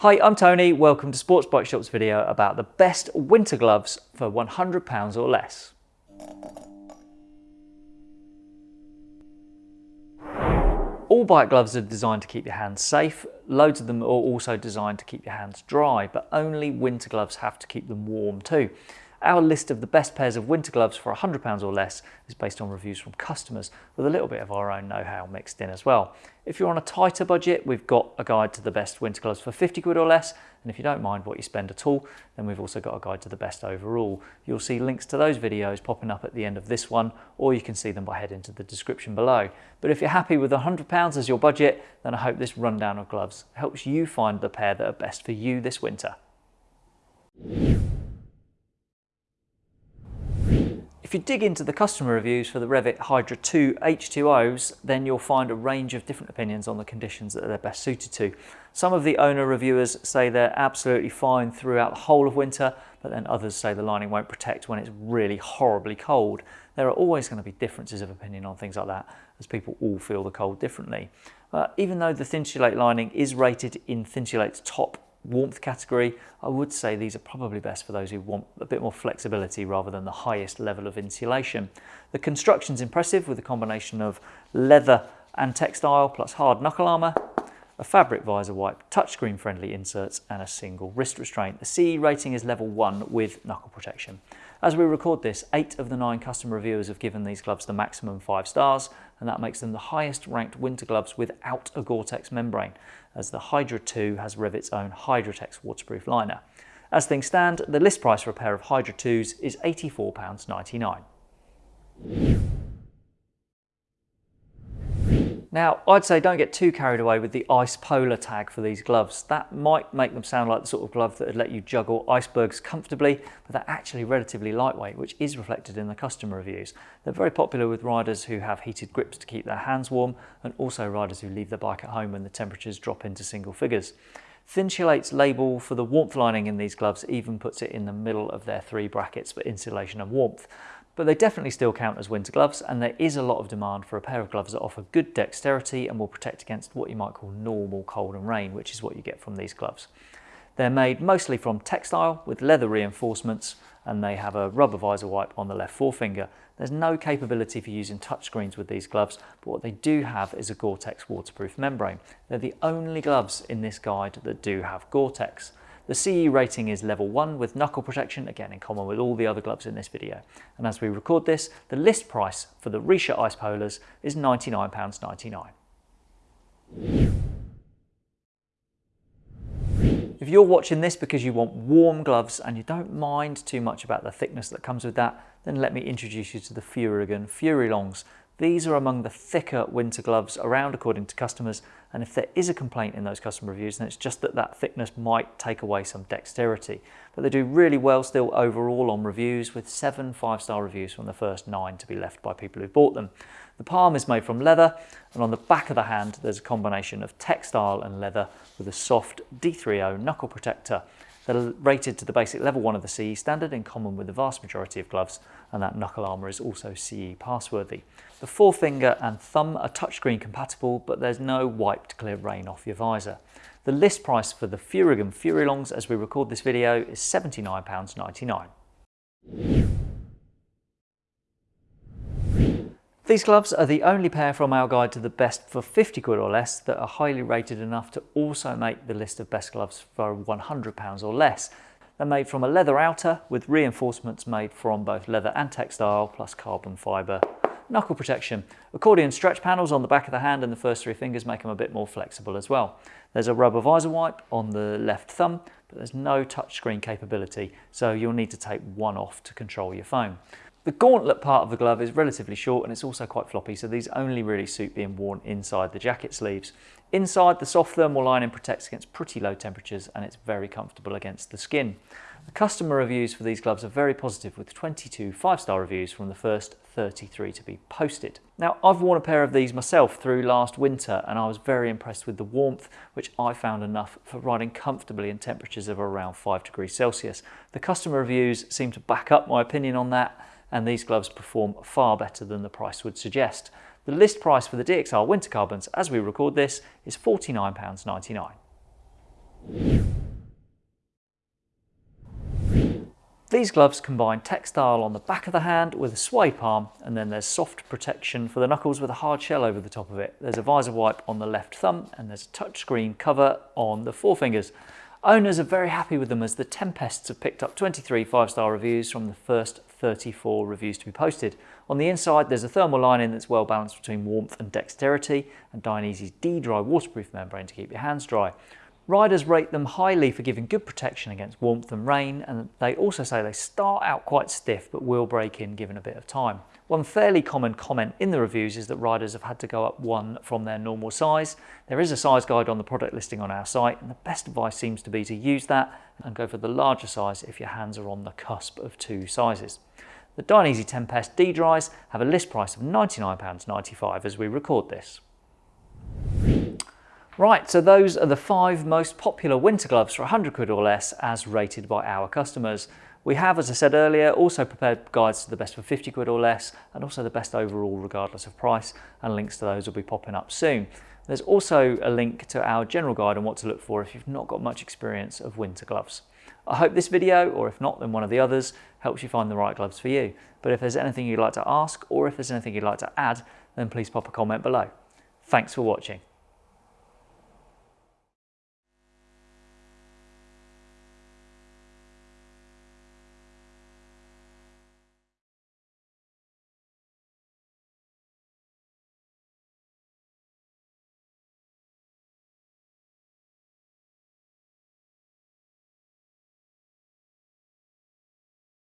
Hi, I'm Tony. Welcome to Sports Bike Shop's video about the best winter gloves for £100 or less. All bike gloves are designed to keep your hands safe. Loads of them are also designed to keep your hands dry, but only winter gloves have to keep them warm too. Our list of the best pairs of winter gloves for £100 or less is based on reviews from customers with a little bit of our own know-how mixed in as well. If you're on a tighter budget, we've got a guide to the best winter gloves for 50 quid or less. And if you don't mind what you spend at all, then we've also got a guide to the best overall. You'll see links to those videos popping up at the end of this one, or you can see them by heading to the description below. But if you're happy with £100 as your budget, then I hope this rundown of gloves helps you find the pair that are best for you this winter. If you dig into the customer reviews for the Revit Hydra 2 H2Os, then you'll find a range of different opinions on the conditions that they're best suited to. Some of the owner reviewers say they're absolutely fine throughout the whole of winter, but then others say the lining won't protect when it's really horribly cold. There are always going to be differences of opinion on things like that, as people all feel the cold differently. Uh, even though the Thinsulate lining is rated in Thinsulate's top warmth category, I would say these are probably best for those who want a bit more flexibility rather than the highest level of insulation. The construction's impressive with a combination of leather and textile plus hard knuckle armour, a fabric visor wipe, touchscreen friendly inserts and a single wrist restraint. The CE rating is level 1 with knuckle protection. As we record this, 8 of the 9 customer reviewers have given these gloves the maximum 5 stars and that makes them the highest ranked winter gloves without a Gore-Tex membrane as the Hydra 2 has Revit's own Hydratex waterproof liner. As things stand, the list price for a pair of Hydra 2s is £84.99. Now, I'd say don't get too carried away with the ice polar tag for these gloves. That might make them sound like the sort of glove that would let you juggle icebergs comfortably, but they're actually relatively lightweight, which is reflected in the customer reviews. They're very popular with riders who have heated grips to keep their hands warm, and also riders who leave their bike at home when the temperatures drop into single figures. Thinsulate's label for the warmth lining in these gloves even puts it in the middle of their three brackets for insulation and warmth but they definitely still count as winter gloves and there is a lot of demand for a pair of gloves that offer good dexterity and will protect against what you might call normal cold and rain, which is what you get from these gloves. They're made mostly from textile with leather reinforcements and they have a rubber visor wipe on the left forefinger. There's no capability for using touchscreens with these gloves, but what they do have is a Gore-Tex waterproof membrane. They're the only gloves in this guide that do have Gore-Tex. The CE rating is level 1 with knuckle protection, again in common with all the other gloves in this video. And as we record this, the list price for the Richa Ice Polars is £99.99. If you're watching this because you want warm gloves and you don't mind too much about the thickness that comes with that, then let me introduce you to the Furygan Fury Longs. These are among the thicker winter gloves around according to customers and if there is a complaint in those customer reviews then it's just that that thickness might take away some dexterity. But they do really well still overall on reviews with seven five-star reviews from the first nine to be left by people who bought them. The palm is made from leather and on the back of the hand there's a combination of textile and leather with a soft D3O knuckle protector that are rated to the basic level 1 of the CE standard in common with the vast majority of gloves and that knuckle armour is also CE passworthy. The forefinger and thumb are touchscreen compatible but there's no wipe to clear rain off your visor. The list price for the Furygan Fury Longs as we record this video is £79.99. These gloves are the only pair from our guide to the best for 50 quid or less that are highly rated enough to also make the list of best gloves for 100 pounds or less. They're made from a leather outer with reinforcements made from both leather and textile plus carbon fibre knuckle protection. Accordion stretch panels on the back of the hand and the first three fingers make them a bit more flexible as well. There's a rubber visor wipe on the left thumb, but there's no touchscreen capability, so you'll need to take one off to control your phone. The gauntlet part of the glove is relatively short and it's also quite floppy, so these only really suit being worn inside the jacket sleeves. Inside, the soft thermal lining protects against pretty low temperatures and it's very comfortable against the skin. The customer reviews for these gloves are very positive with 22 five-star reviews from the first 33 to be posted. Now I've worn a pair of these myself through last winter and I was very impressed with the warmth which I found enough for riding comfortably in temperatures of around 5 degrees Celsius. The customer reviews seem to back up my opinion on that and these gloves perform far better than the price would suggest. The list price for the DXR Winter Carbons as we record this is £49.99. These gloves combine textile on the back of the hand with a suede palm and then there's soft protection for the knuckles with a hard shell over the top of it. There's a visor wipe on the left thumb and there's a touchscreen cover on the forefingers. Owners are very happy with them as the Tempests have picked up 23 five-star reviews from the first 34 reviews to be posted. On the inside there's a thermal lining that's well balanced between warmth and dexterity and Dainese's D-Dry waterproof membrane to keep your hands dry. Riders rate them highly for giving good protection against warmth and rain and they also say they start out quite stiff but will break in given a bit of time. One fairly common comment in the reviews is that riders have had to go up one from their normal size. There is a size guide on the product listing on our site and the best advice seems to be to use that and go for the larger size if your hands are on the cusp of two sizes. The Dainese Tempest D-Dries have a list price of £99.95 as we record this. Right, so those are the five most popular winter gloves for 100 quid or less as rated by our customers. We have, as I said earlier, also prepared guides to the best for 50 quid or less and also the best overall regardless of price and links to those will be popping up soon. There's also a link to our general guide on what to look for if you've not got much experience of winter gloves. I hope this video, or if not then one of the others, helps you find the right gloves for you. But if there's anything you'd like to ask or if there's anything you'd like to add, then please pop a comment below. Thanks for watching.